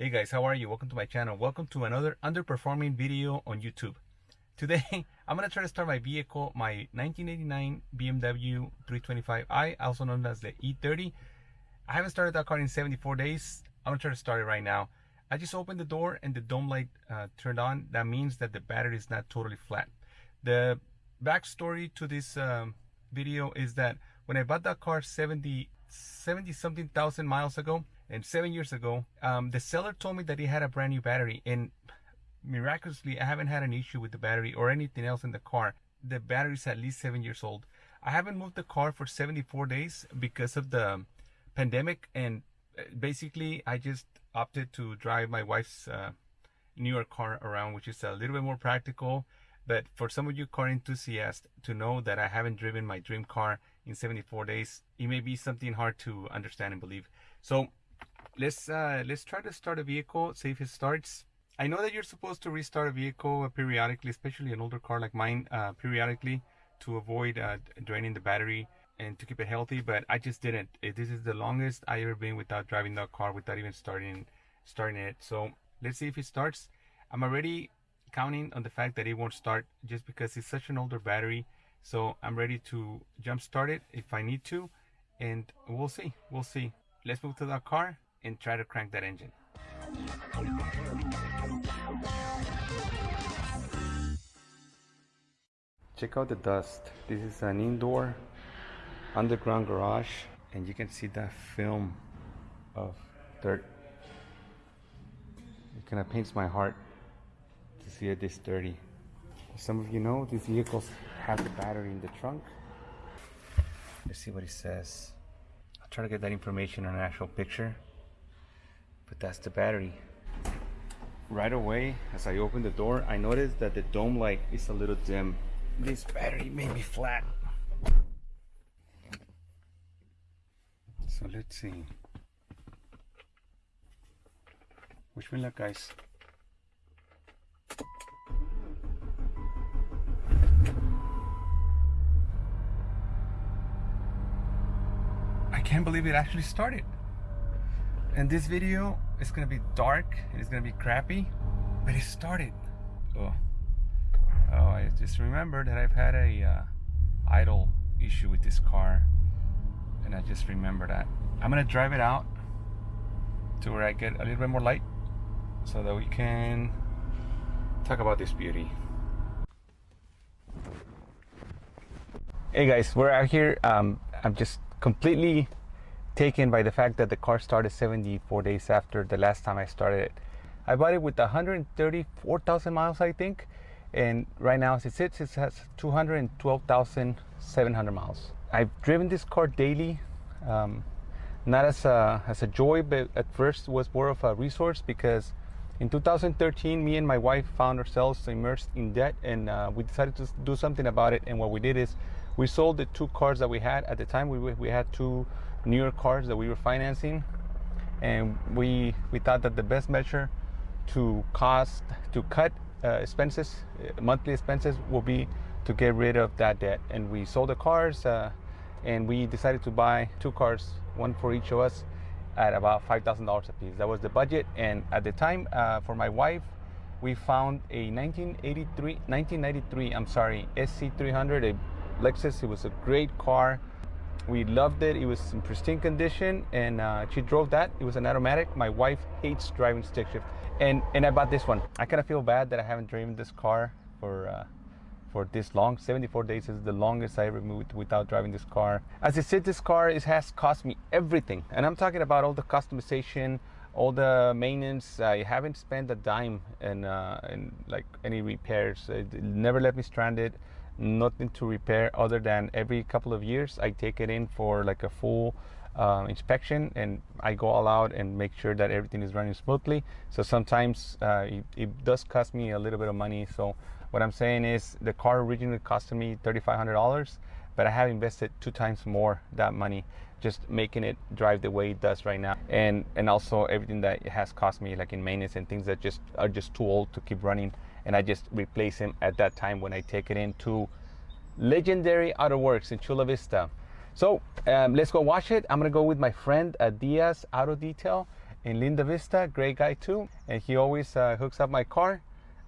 Hey guys, how are you? Welcome to my channel. Welcome to another underperforming video on YouTube. Today, I'm to try to start my vehicle, my 1989 BMW 325i, also known as the E30. I haven't started that car in 74 days. I'm to try to start it right now. I just opened the door and the dome light uh, turned on. That means that the battery is not totally flat. The backstory to this um, video is that when I bought that car 70, 70 something thousand miles ago, and seven years ago, um, the seller told me that he had a brand new battery, and miraculously, I haven't had an issue with the battery or anything else in the car. The battery is at least seven years old. I haven't moved the car for 74 days because of the pandemic, and uh, basically, I just opted to drive my wife's uh, newer car around, which is a little bit more practical. But for some of you car enthusiasts to know that I haven't driven my dream car in 74 days, it may be something hard to understand and believe. So let's uh, let's try to start a vehicle, see if it starts. I know that you're supposed to restart a vehicle periodically, especially an older car like mine, uh, periodically to avoid uh, draining the battery and to keep it healthy. But I just didn't. This is the longest I ever been without driving that car, without even starting starting it. So let's see if it starts. I'm already counting on the fact that it won't start just because it's such an older battery. So I'm ready to jump start it if I need to, and we'll see. We'll see. Let's move to that car and try to crank that engine. Check out the dust. This is an indoor underground garage and you can see that film of dirt. It kind of paints my heart to see it this dirty. Some of you know these vehicles have the battery in the trunk. Let's see what it says. I'll try to get that information on an actual picture but that's the battery. Right away as I open the door I noticed that the dome light is a little dim. This battery may be flat. So let's see. Wish me luck guys? I can't believe it actually started and this video is gonna be dark it's gonna be crappy but it started. Oh. Oh I just remembered that I've had a uh, idle issue with this car and I just remember that. I'm gonna drive it out to where I get a little bit more light so that we can talk about this beauty. Hey guys we're out here. Um, I'm just completely taken by the fact that the car started 74 days after the last time I started it. I bought it with 134,000 miles, I think, and right now as it sits, it has 212,700 miles. I've driven this car daily, um, not as a, as a joy, but at first was more of a resource because in 2013, me and my wife found ourselves immersed in debt and uh, we decided to do something about it. And what we did is we sold the two cars that we had at the time. We, we had two newer cars that we were financing, and we we thought that the best measure to cost to cut uh, expenses, uh, monthly expenses, will be to get rid of that debt. And we sold the cars, uh, and we decided to buy two cars, one for each of us, at about five thousand dollars a piece. That was the budget. And at the time, uh, for my wife, we found a 1983, 1993, I'm sorry, SC300, a Lexus. It was a great car. We loved it. It was in pristine condition, and uh, she drove that. It was an automatic. My wife hates driving stick shift, and and I bought this one. I kind of feel bad that I haven't driven this car for uh, for this long. 74 days is the longest I ever moved without driving this car. As I said, this car it has cost me everything, and I'm talking about all the customization, all the maintenance. I haven't spent a dime in, uh, in like any repairs. It never let me stranded nothing to repair other than every couple of years I take it in for like a full uh, inspection and I go all out and make sure that everything is running smoothly. So sometimes uh, it, it, does cost me a little bit of money. So what I'm saying is the car originally cost me $3,500, but I have invested two times more that money just making it drive the way it does right now. And and also everything that it has cost me like in maintenance and things that just are just too old to keep running and I just replace him at that time when I take it into legendary Auto Works in Chula Vista. So um, let's go watch it. I'm gonna go with my friend uh, Diaz Auto Detail in Linda Vista, great guy too, and he always uh, hooks up my car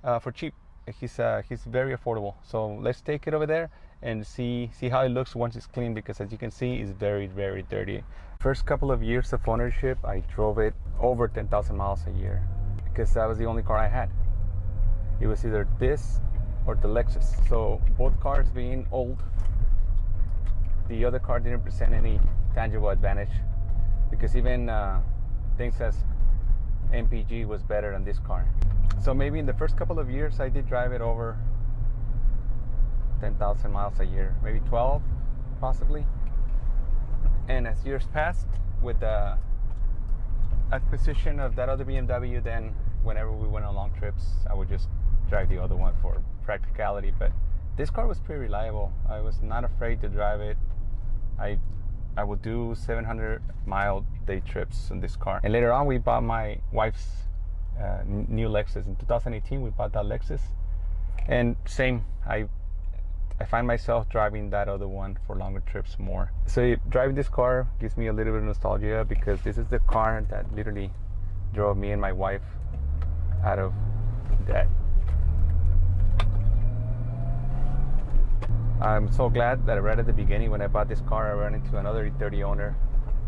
uh, for cheap. He's uh, he's very affordable. So let's take it over there and see see how it looks once it's clean because as you can see, it's very very dirty. First couple of years of ownership, I drove it over 10,000 miles a year because that was the only car I had. It was either this or the Lexus. So both cars being old, the other car didn't present any tangible advantage because even uh, things as MPG was better than this car. So maybe in the first couple of years I did drive it over 10,000 miles a year, maybe 12 possibly. And as years passed with the acquisition of that other BMW, then whenever we went on long trips, I would just drive the other one for practicality. But this car was pretty reliable. I was not afraid to drive it. I I would do 700 mile day trips in this car. And later on, we bought my wife's uh, new Lexus. In 2018, we bought that Lexus. And same, I I find myself driving that other one for longer trips more. So driving this car gives me a little bit of nostalgia because this is the car that literally drove me and my wife out of debt. I'm so glad that right at the beginning when I bought this car, I ran into another E30 owner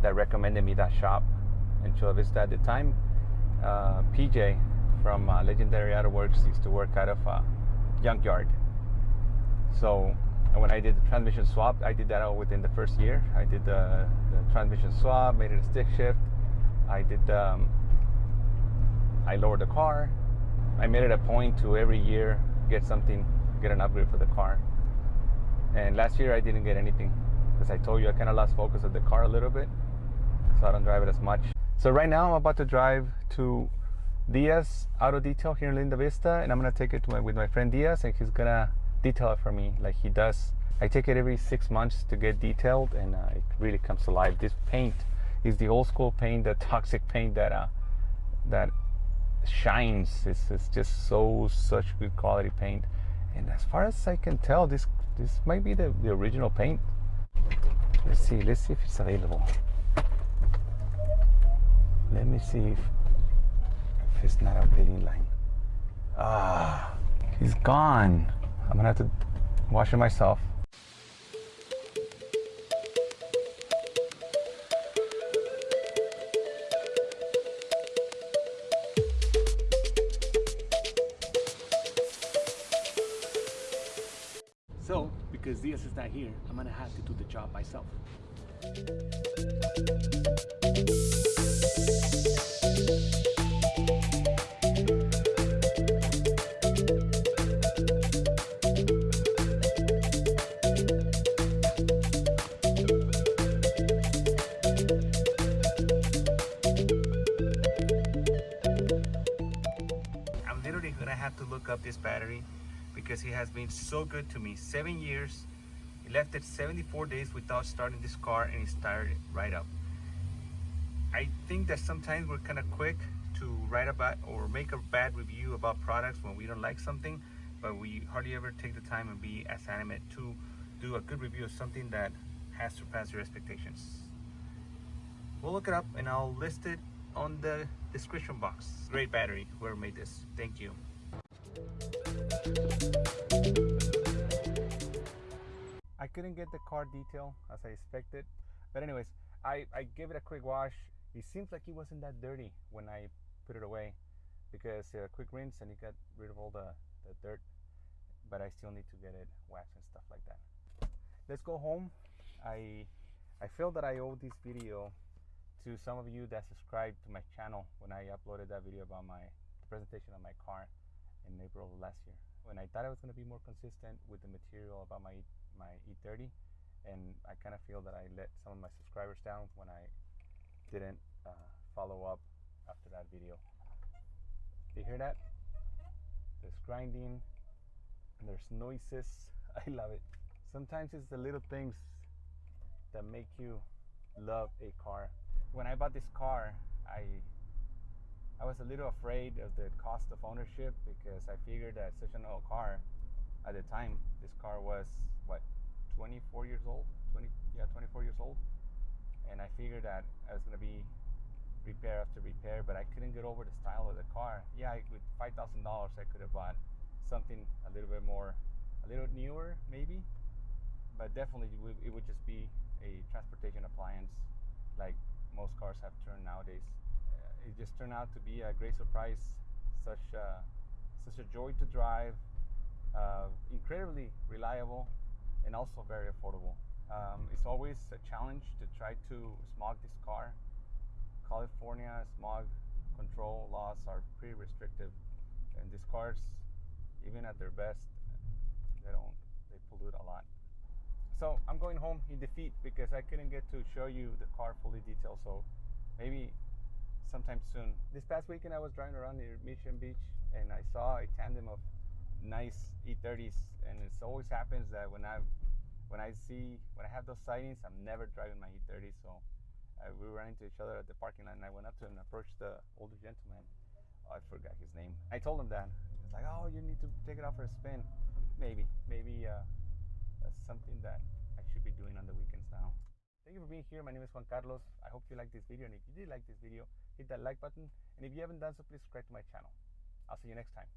that recommended me that shop in Chula Vista at the time. Uh, PJ from uh, Legendary Auto Works used to work out of uh, Junkyard. So when I did the transmission swap, I did that all within the first year. I did the, the transmission swap, made it a stick shift. I did, um, I lowered the car. I made it a point to every year get something, get an upgrade for the car. And last year I didn't get anything because I told you I kind of lost focus of the car a little bit, so I don't drive it as much. So right now I'm about to drive to Diaz Auto Detail here in Linda Vista, and I'm gonna take it my, with my friend Diaz, and he's gonna detail it for me like he does. I take it every six months to get detailed, and uh, it really comes to life. This paint is the old school paint, the toxic paint that uh, that shines. It's, it's just so such good quality paint. And as far as I can tell, this this might be the, the original paint. Let's see, let's see if it's available. Let me see if, if it's not a fitting line. Ah, he's gone. I'm gonna have to wash it myself. So, because Diaz is not here, I'm gonna have to do the job myself. I'm literally gonna have to look up this battery because he has been so good to me. Seven years, he left it 74 days without starting this car and he started right up. I think that sometimes we're kind of quick to write about or make a bad review about products when we don't like something, but we hardly ever take the time and be as animate to do a good review of something that has surpassed your expectations. We'll look it up and I'll list it on the description box. Great battery, whoever made this. Thank you. I couldn't get the car detail as I expected. But anyways, I, I gave it a quick wash. It seems like it wasn't that dirty when I put it away because a uh, quick rinse and it got rid of all the, the dirt. But I still need to get it waxed and stuff like that. Let's go home. I I feel that I owe this video to some of you that subscribed to my channel when I uploaded that video about my presentation of my car in April of last year. When I thought I was going to be more consistent with the material about my my E30, and I kind of feel that I let some of my subscribers down when I didn't uh, follow up after that video. Do you hear that? There's grinding, and there's noises. I love it. Sometimes it's the little things that make you love a car. When I bought this car, I I was a little afraid of the cost of ownership because I figured that such an old car at the time, this car was what 24 years old, 20 yeah 24 years old, and I figured that I was gonna be repair after repair, but I couldn't get over the style of the car. Yeah, with five thousand dollars, I could have bought something a little bit more, a little newer, maybe. But definitely, it would just be a transportation appliance, like most cars have turned nowadays. It just turned out to be a great surprise. Such a, such a joy to drive, uh, incredibly reliable, and also very affordable. Um, it's always a challenge to try to smog this car. California smog control laws are pretty restrictive, and these cars, even at their best, they don't they pollute a lot. So I'm going home in defeat because I couldn't get to show you the car fully detailed. So maybe sometime soon. This past weekend I was driving around near Mission Beach and I saw a tandem of nice E30s, and it always happens that when I when I see when I have those sightings, I'm never driving my E30. So uh, we ran into each other at the parking lot, and I went up to him and approached the older gentleman. Oh, I forgot his name. I told him that. He was like, "Oh, you need to take it out for a spin." Maybe, maybe uh, that's something that I should be doing on the weekends now. Thank you for being here. My name is Juan Carlos. I hope you liked this video, and if you did like this video, hit that like button. And if you haven't done so, please subscribe to my channel. I'll see you next time.